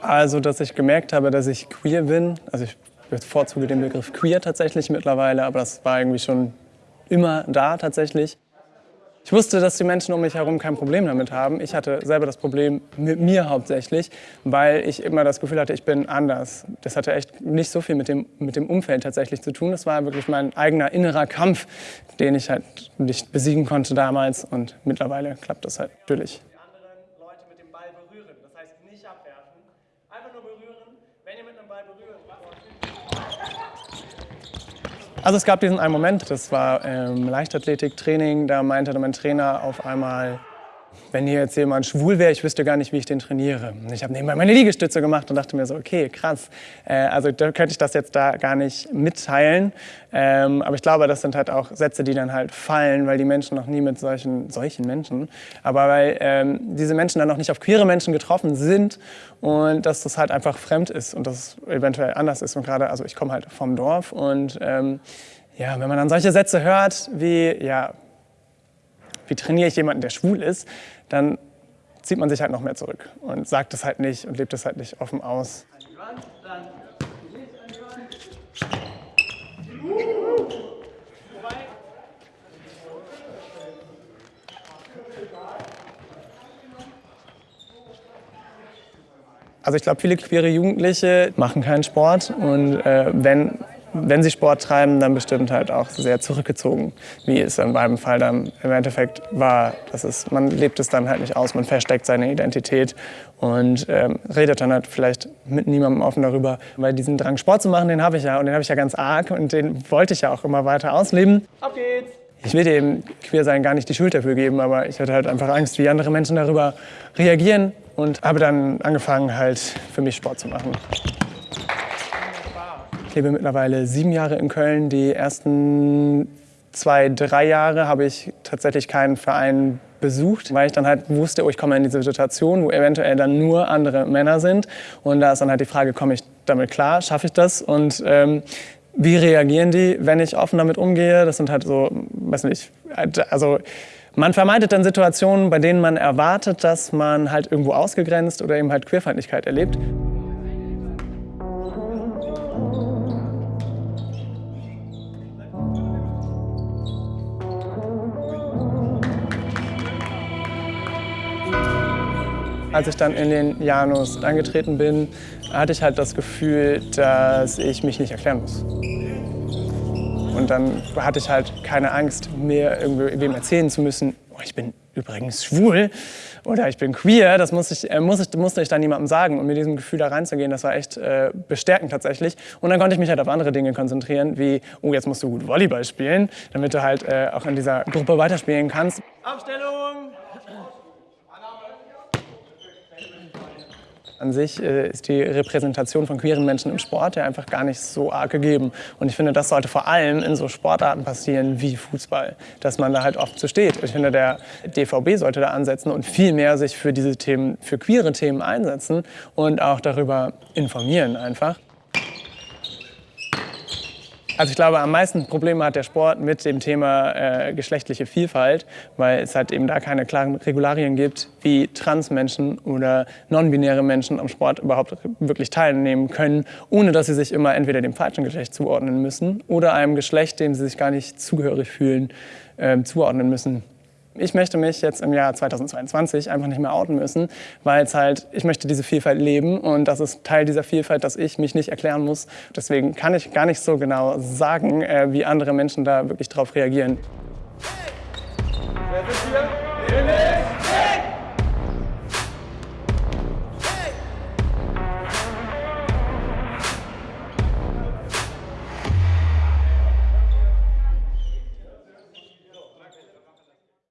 Also, dass ich gemerkt habe, dass ich queer bin. Also ich bevorzuge den Begriff queer tatsächlich mittlerweile, aber das war irgendwie schon immer da tatsächlich. Ich wusste, dass die Menschen um mich herum kein Problem damit haben. Ich hatte selber das Problem mit mir hauptsächlich, weil ich immer das Gefühl hatte, ich bin anders. Das hatte echt nicht so viel mit dem, mit dem Umfeld tatsächlich zu tun. Das war wirklich mein eigener innerer Kampf, den ich halt nicht besiegen konnte damals. Und mittlerweile klappt das halt natürlich. Die anderen Leute mit dem Ball berühren. Das heißt nicht abwerfen, einfach nur berühren. Wenn ihr mit einem Ball berührt, Also es gab diesen einen Moment, das war ähm, Leichtathletiktraining, da meinte mein Trainer auf einmal, wenn hier jetzt jemand schwul wäre, ich wüsste gar nicht, wie ich den trainiere. Ich habe nebenbei meine Liegestütze gemacht und dachte mir so, okay, krass. Äh, also da könnte ich das jetzt da gar nicht mitteilen. Ähm, aber ich glaube, das sind halt auch Sätze, die dann halt fallen, weil die Menschen noch nie mit solchen, solchen Menschen, aber weil ähm, diese Menschen dann noch nicht auf queere Menschen getroffen sind und dass das halt einfach fremd ist und dass es eventuell anders ist. Und gerade, also ich komme halt vom Dorf und ähm, ja, wenn man dann solche Sätze hört wie, ja, wie trainiere ich jemanden, der schwul ist, dann zieht man sich halt noch mehr zurück und sagt es halt nicht und lebt es halt nicht offen aus. Also ich glaube, viele queere Jugendliche machen keinen Sport und äh, wenn wenn sie Sport treiben, dann bestimmt halt auch sehr zurückgezogen, wie es in meinem Fall dann im Endeffekt war. Das ist, man lebt es dann halt nicht aus, man versteckt seine Identität und ähm, redet dann halt vielleicht mit niemandem offen darüber. Weil diesen Drang, Sport zu machen, den habe ich ja und den habe ich ja ganz arg und den wollte ich ja auch immer weiter ausleben. Auf geht's! Ich will dem Queersein gar nicht die Schuld dafür geben, aber ich hatte halt einfach Angst, wie andere Menschen darüber reagieren und habe dann angefangen, halt für mich Sport zu machen. Ich lebe mittlerweile sieben Jahre in Köln. Die ersten zwei, drei Jahre habe ich tatsächlich keinen Verein besucht, weil ich dann halt wusste, oh, ich komme in diese Situation, wo eventuell dann nur andere Männer sind. Und da ist dann halt die Frage, komme ich damit klar, schaffe ich das? Und ähm, wie reagieren die, wenn ich offen damit umgehe? Das sind halt so, weiß nicht, also man vermeidet dann Situationen, bei denen man erwartet, dass man halt irgendwo ausgegrenzt oder eben halt Queerfeindlichkeit erlebt. Als ich dann in den Janus eingetreten bin, hatte ich halt das Gefühl, dass ich mich nicht erklären muss. Und dann hatte ich halt keine Angst, mir irgendwem erzählen zu müssen, oh, ich bin übrigens schwul oder ich bin queer. Das muss ich, äh, muss ich, musste ich dann niemandem sagen. Und mit diesem Gefühl da reinzugehen, das war echt äh, bestärkend tatsächlich. Und dann konnte ich mich halt auf andere Dinge konzentrieren, wie, oh, jetzt musst du gut Volleyball spielen, damit du halt äh, auch in dieser Gruppe weiterspielen kannst. Aufstellung! An sich äh, ist die Repräsentation von queeren Menschen im Sport ja einfach gar nicht so arg gegeben. Und ich finde, das sollte vor allem in so Sportarten passieren wie Fußball, dass man da halt oft so steht. Ich finde, der DVB sollte da ansetzen und viel mehr sich für diese Themen, für queere Themen einsetzen und auch darüber informieren einfach. Also ich glaube, am meisten Probleme hat der Sport mit dem Thema äh, geschlechtliche Vielfalt, weil es halt eben da keine klaren Regularien gibt, wie Transmenschen oder non-binäre Menschen am Sport überhaupt wirklich teilnehmen können, ohne dass sie sich immer entweder dem falschen Geschlecht zuordnen müssen oder einem Geschlecht, dem sie sich gar nicht zugehörig fühlen, äh, zuordnen müssen ich möchte mich jetzt im Jahr 2022 einfach nicht mehr outen müssen, weil es halt, ich möchte diese Vielfalt leben und das ist Teil dieser Vielfalt, dass ich mich nicht erklären muss. Deswegen kann ich gar nicht so genau sagen, äh, wie andere Menschen da wirklich drauf reagieren. Wer ist hier?